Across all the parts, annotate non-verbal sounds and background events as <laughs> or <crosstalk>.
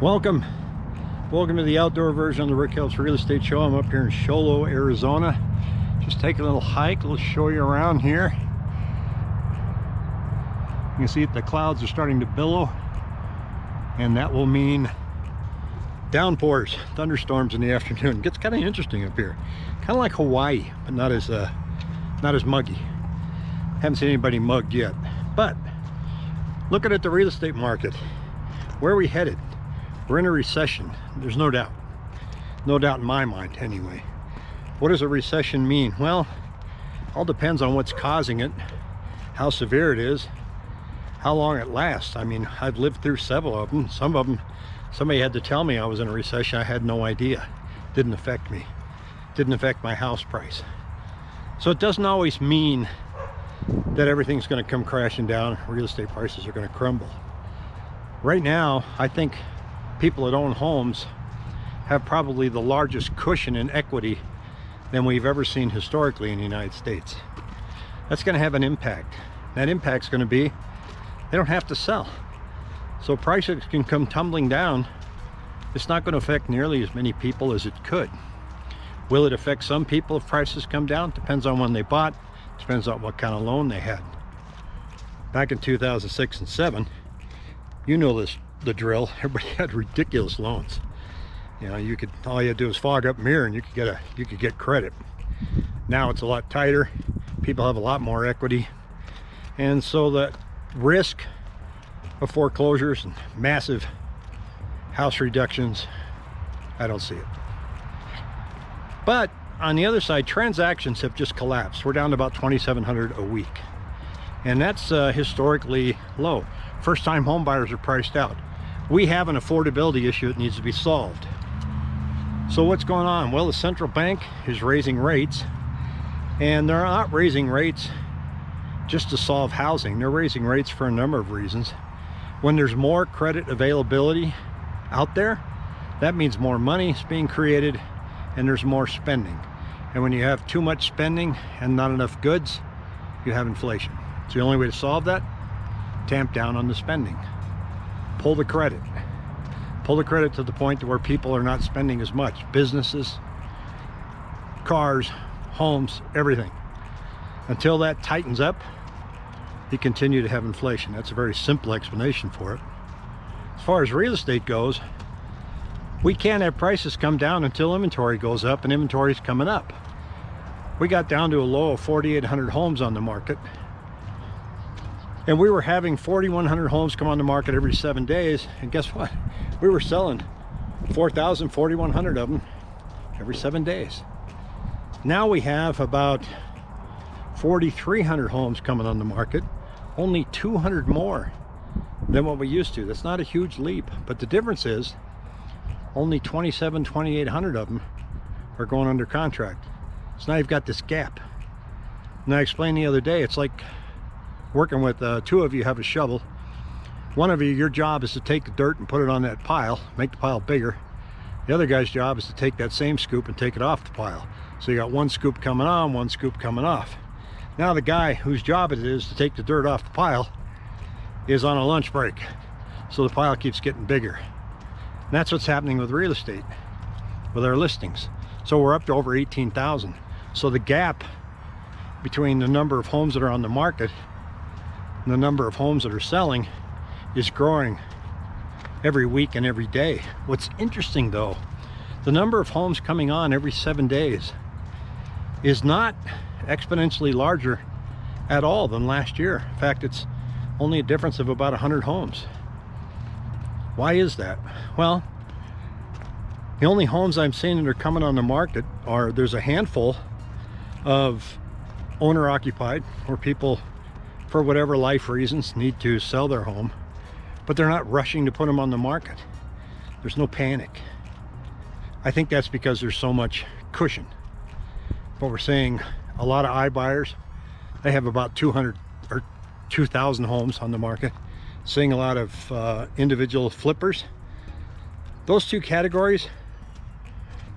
Welcome. Welcome to the outdoor version of the Rick Helps Real Estate Show. I'm up here in Show Low, Arizona. Just take a little hike. Let's show you around here. You can see that the clouds are starting to billow. And that will mean downpours, thunderstorms in the <laughs> afternoon. It gets kind of interesting up here. Kind of like Hawaii, but not as uh, not as muggy. Haven't seen anybody mugged yet. But looking at the real estate market, where are we headed? We're in a recession, there's no doubt. No doubt in my mind, anyway. What does a recession mean? Well, all depends on what's causing it, how severe it is, how long it lasts. I mean, I've lived through several of them. Some of them, somebody had to tell me I was in a recession. I had no idea. Didn't affect me. Didn't affect my house price. So it doesn't always mean that everything's going to come crashing down. Real estate prices are going to crumble. Right now, I think people that own homes have probably the largest cushion in equity than we've ever seen historically in the United States. That's going to have an impact. That impact's going to be they don't have to sell. So prices can come tumbling down. It's not going to affect nearly as many people as it could. Will it affect some people if prices come down? Depends on when they bought. Depends on what kind of loan they had. Back in 2006 and 7, you know this the drill. <laughs> Everybody had ridiculous loans. You know, you could all you had to do is fog up mirror and you could get a you could get credit. Now it's a lot tighter. People have a lot more equity. And so the risk of foreclosures and massive house reductions, I don't see it. But on the other side, transactions have just collapsed. We're down to about 2,700 a week. And that's uh, historically low. First time home buyers are priced out we have an affordability issue that needs to be solved. So what's going on? Well, the central bank is raising rates and they're not raising rates just to solve housing. They're raising rates for a number of reasons. When there's more credit availability out there, that means more money is being created and there's more spending. And when you have too much spending and not enough goods, you have inflation. So the only way to solve that, tamp down on the spending pull the credit. Pull the credit to the point to where people are not spending as much. Businesses cars homes everything. Until that tightens up you continue to have inflation. That's a very simple explanation for it. As far as real estate goes we can't have prices come down until inventory goes up and inventory is coming up. We got down to a low of 4,800 homes on the market and we were having 4,100 homes come on the market every seven days. And guess what? We were selling 4,000, 4,100 of them every seven days. Now we have about 4,300 homes coming on the market, only 200 more than what we used to. That's not a huge leap, but the difference is only 27, 2,800 of them are going under contract. So now you've got this gap. And I explained the other day, it's like working with uh, two of you have a shovel. One of you your job is to take the dirt and put it on that pile make the pile bigger. The other guy's job is to take that same scoop and take it off the pile. So you got one scoop coming on one scoop coming off. Now the guy whose job it is to take the dirt off the pile is on a lunch break. So the pile keeps getting bigger. And that's what's happening with real estate with our listings. So we're up to over 18,000 so the gap between the number of homes that are on the market the number of homes that are selling is growing every week and every day. What's interesting though, the number of homes coming on every seven days is not exponentially larger at all than last year. In fact, it's only a difference of about 100 homes. Why is that? Well, the only homes I'm seeing that are coming on the market are there's a handful of owner occupied where people for whatever life reasons need to sell their home but they're not rushing to put them on the market. There's no panic. I think that's because there's so much cushion. But we're seeing a lot of iBuyers they have about 200 or 2,000 homes on the market. Seeing a lot of uh, individual flippers. Those two categories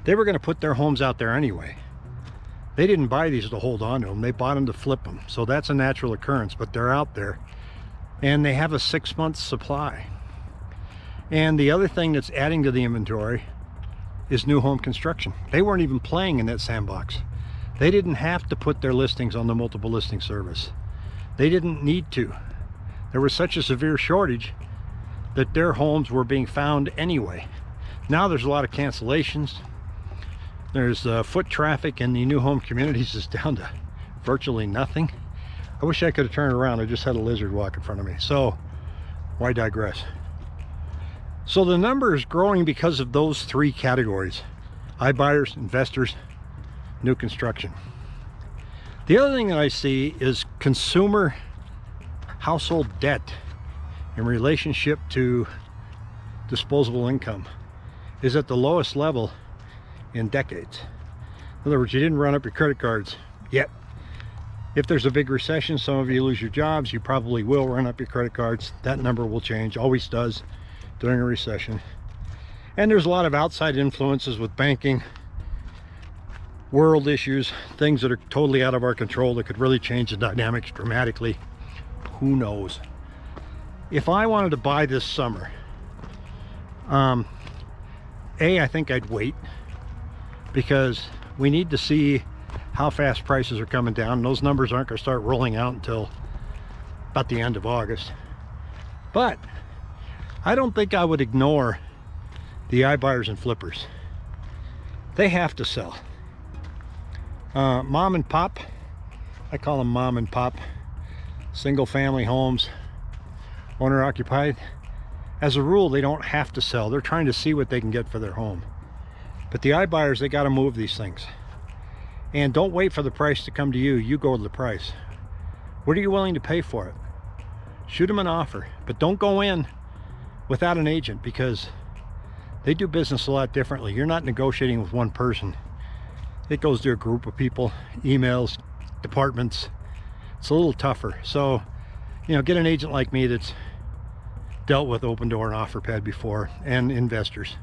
they were going to put their homes out there anyway they didn't buy these to hold on to them. They bought them to flip them. So that's a natural occurrence, but they're out there. And they have a six month supply. And the other thing that's adding to the inventory is new home construction. They weren't even playing in that sandbox. They didn't have to put their listings on the multiple listing service. They didn't need to. There was such a severe shortage that their homes were being found anyway. Now there's a lot of cancellations. There's uh, foot traffic in the new home communities is down to virtually nothing. I wish I could have turned around. I just had a lizard walk in front of me. So why digress? So the number is growing because of those three categories. iBuyers, investors, new construction. The other thing that I see is consumer household debt in relationship to disposable income is at the lowest level in decades. In other words, you didn't run up your credit cards yet. If there's a big recession, some of you lose your jobs, you probably will run up your credit cards. That number will change, always does during a recession. And there's a lot of outside influences with banking, world issues, things that are totally out of our control that could really change the dynamics dramatically. Who knows? If I wanted to buy this summer, um, A, I think I'd wait because we need to see how fast prices are coming down. Those numbers aren't going to start rolling out until about the end of August. But I don't think I would ignore the iBuyers and flippers. They have to sell. Uh, mom and pop, I call them mom and pop, single family homes, owner occupied. As a rule, they don't have to sell. They're trying to see what they can get for their home. But the iBuyers, they got to move these things. And don't wait for the price to come to you. You go to the price. What are you willing to pay for it? Shoot them an offer, but don't go in without an agent because they do business a lot differently. You're not negotiating with one person. It goes to a group of people, emails, departments. It's a little tougher. So, you know, get an agent like me that's dealt with Opendoor and OfferPad before and investors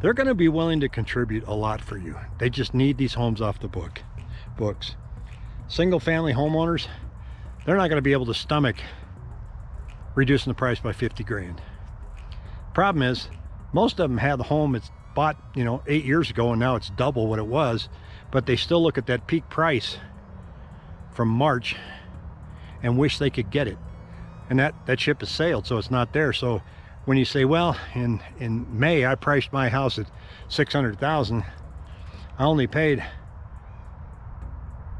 they're going to be willing to contribute a lot for you. They just need these homes off the book books. Single family homeowners, they're not going to be able to stomach reducing the price by 50 grand. Problem is, most of them have the home it's bought, you know, eight years ago and now it's double what it was, but they still look at that peak price from March and wish they could get it. And that, that ship has sailed, so it's not there. So when you say, well, in, in May, I priced my house at 600,000. I only paid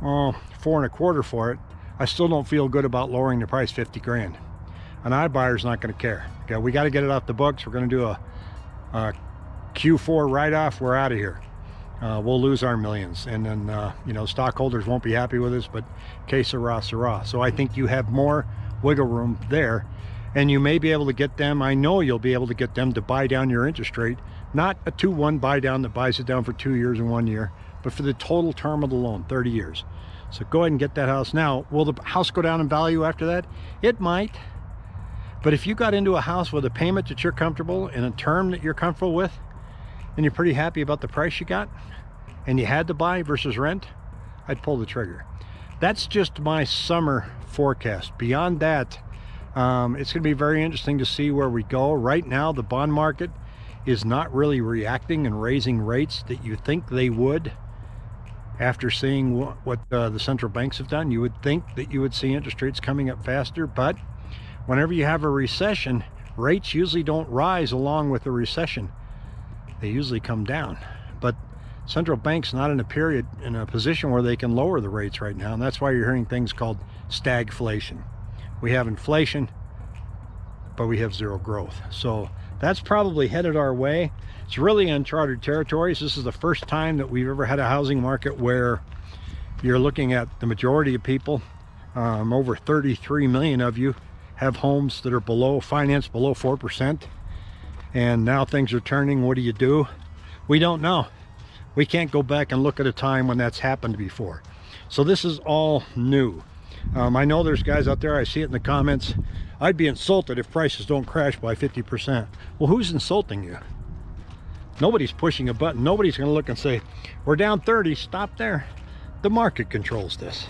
oh, four and a quarter for it. I still don't feel good about lowering the price 50 grand. An iBuyer's not going to care. Okay, we got to get it off the books. We're going to do a, a Q4 write-off. We're out of here. Uh, we'll lose our millions. And then, uh, you know, stockholders won't be happy with us, but que sera, sera. So I think you have more wiggle room there and you may be able to get them i know you'll be able to get them to buy down your interest rate. Not a 2-1 buy down that buys it down for two years and one year but for the total term of the loan 30 years. So go ahead and get that house now. Will the house go down in value after that? It might. But if you got into a house with a payment that you're comfortable and a term that you're comfortable with and you're pretty happy about the price you got and you had to buy versus rent I'd pull the trigger. That's just my summer forecast. Beyond that um, it's going to be very interesting to see where we go. Right now, the bond market is not really reacting and raising rates that you think they would after seeing what, what uh, the central banks have done. You would think that you would see interest rates coming up faster, but whenever you have a recession, rates usually don't rise along with the recession. They usually come down. But central banks not in a period, in a position where they can lower the rates right now, and that's why you're hearing things called stagflation we have inflation but we have zero growth. So that's probably headed our way. It's really uncharted territories. This is the first time that we've ever had a housing market where you're looking at the majority of people um, over 33 million of you have homes that are below financed below four percent. And now things are turning. What do you do? We don't know. We can't go back and look at a time when that's happened before. So this is all new um, I know there's guys out there, I see it in the comments, I'd be insulted if prices don't crash by 50%. Well, who's insulting you? Nobody's pushing a button. Nobody's going to look and say, we're down 30, stop there. The market controls this.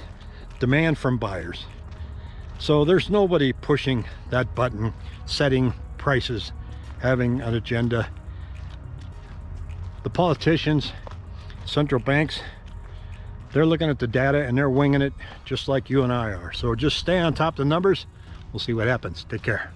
Demand from buyers. So there's nobody pushing that button, setting prices having an agenda. The politicians, central banks, they're looking at the data and they're winging it just like you and I are. So just stay on top of the numbers. We'll see what happens. Take care.